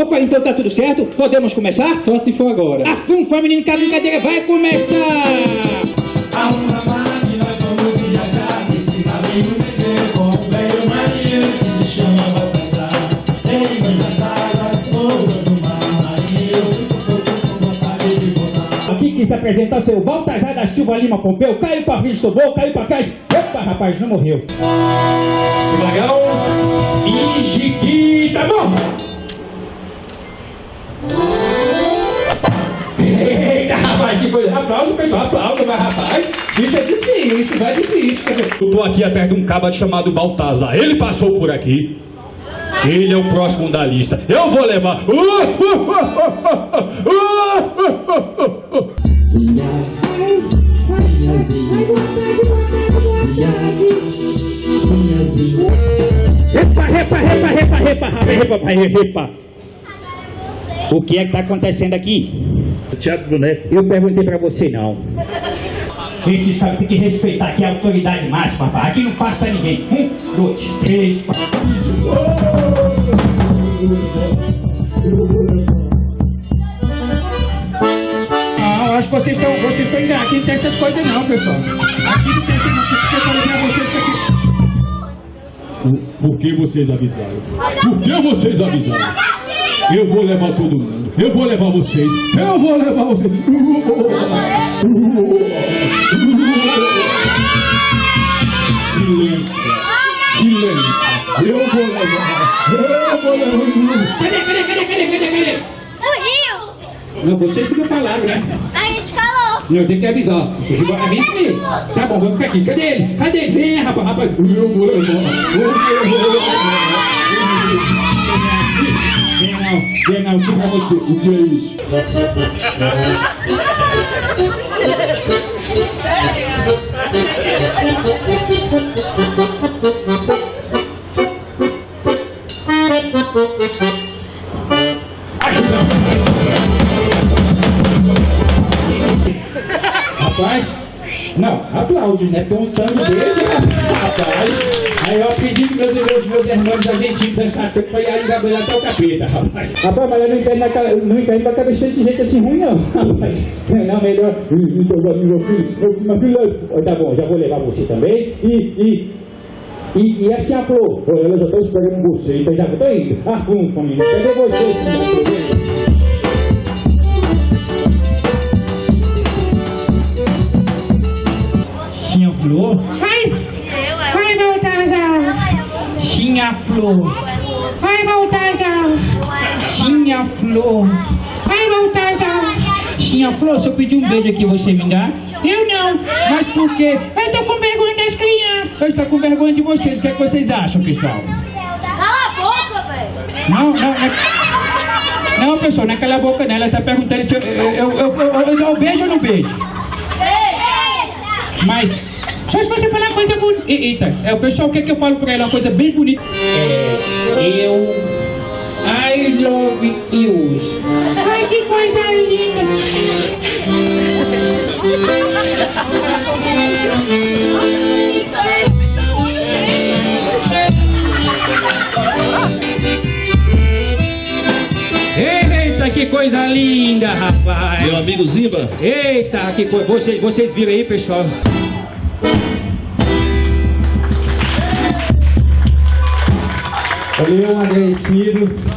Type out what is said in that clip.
Opa, então tá tudo certo? Podemos começar? Só se for agora. Afunfa, menino, que a brincadeira vai começar! Há uma máquina, nós vamos viajar Nesse navio meter com um velho marinheiro Que se chama Baltazar do mar Marinheiro, Aqui quem se apresenta é o seu Baltazar da Silva Lima Pompeu. Caiu pra frente, tomou, caiu pra trás. Opa, rapaz, não morreu. Dragão e Jiquita, bom! Rapaz, que coisa. Aplauda o pessoal, aplauda, mas rapaz, isso é difícil, isso vai é difícil. Eu tô aqui perto de um caba chamado Baltazar. Ele passou por aqui. Ele é o próximo da lista. Eu vou levar. Uh, uh, uh, repa, repa, repa, repa, repa, repa, repa, repa. O que é que está acontecendo aqui? O Teatro Boneco. Eu perguntei pra você não. Esse sabe tem que respeitar aqui a autoridade máxima, rapaz. Aqui não passa ninguém. Um, dois, três, quatro. Não, eu acho que vocês estão, vocês estão enganados. Aqui não tem essas coisas não, pessoal. Aqui não tem essas coisas. Eu falei pra vocês que aqui... Por que vocês avisaram? Por que vocês avisaram? Eu vou levar todo mundo. Eu vou levar vocês. Eu vou levar vocês. Silêncio. Silêncio. Eu vou levar. Eu vou levar. Cadê, cadê, cadê, cadê, cadê, cadê? Rio, Não, vocês que não falaram, né? a gente falou. Não, tem que avisar. Vão vem comigo. Tá bom, vamos ficar aqui. Cadê ele? Cadê ele? Vem, rapaz, rapaz. Eu vou levar. Eu vou levar. Weer nou, weer nou, kom maar eens hoe aplausos, né? Perguntando dele, rapaz. Aí eu pedi que meus, meus, meus irmãos argentinos dançassem tanto pra ir engabelar até o capeta, rapaz. Rapaz, mas eu não entendo, naquela, não entendo cabeça de gente assim ruim, não, rapaz. Não, melhor. Então, meu filho, meu, meu filho, tá bom, já vou levar você também. E, e, e, e assim a flor, Ô, eu já estou esperando você, então já estou indo. Ah, hum, família, cadê você, senhor? Flor? Vai! Vai, Baltazar! Tinha flor. Vai, Baltazar! Tinha flor. Vai, Baltazar! Tinha flor, se eu pedir um beijo aqui, você me dá? Eu não! Mas por quê? Eu tô com vergonha das crianças! Eu estou com vergonha de vocês. O que, é que vocês acham, pessoal? Cala a boca, velho. Não, não, não. Não, pessoal, não é cala a boca nela. Ela tá perguntando se eu, eu, eu, eu, eu, eu beijo ou não beijo. Mas, só se você falar uma coisa bonita. Eita, é, o pessoal quer que eu falo pra ela uma coisa bem bonita. É, eu. I love you. Ai, que coisa linda! Que coisa linda, rapaz. Meu amigo Zimba. Eita, que coisa. Vocês, vocês viram aí, pessoal? Valeu, agradecido.